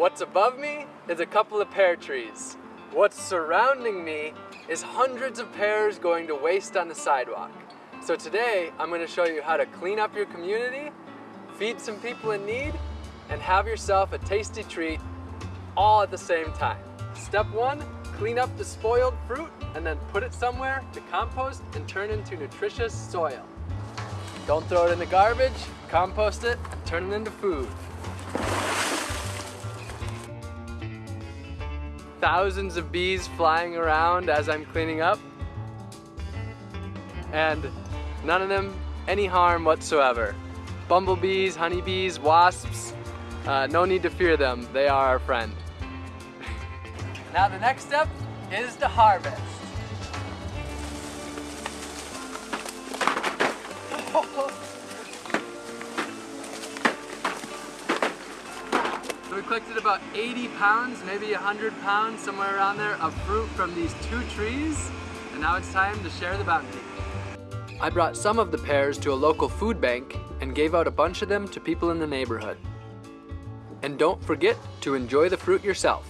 What's above me is a couple of pear trees. What's surrounding me is hundreds of pears going to waste on the sidewalk. So today, I'm gonna show you how to clean up your community, feed some people in need, and have yourself a tasty treat all at the same time. Step one, clean up the spoiled fruit and then put it somewhere to compost and turn into nutritious soil. Don't throw it in the garbage, compost it, and turn it into food. Thousands of bees flying around as I'm cleaning up. And none of them any harm whatsoever. Bumblebees, honeybees, wasps, uh, no need to fear them. They are our friend. now the next step is to harvest. So we collected about 80 pounds, maybe 100 pounds, somewhere around there, of fruit from these two trees. And now it's time to share the bounty. I brought some of the pears to a local food bank and gave out a bunch of them to people in the neighborhood. And don't forget to enjoy the fruit yourself.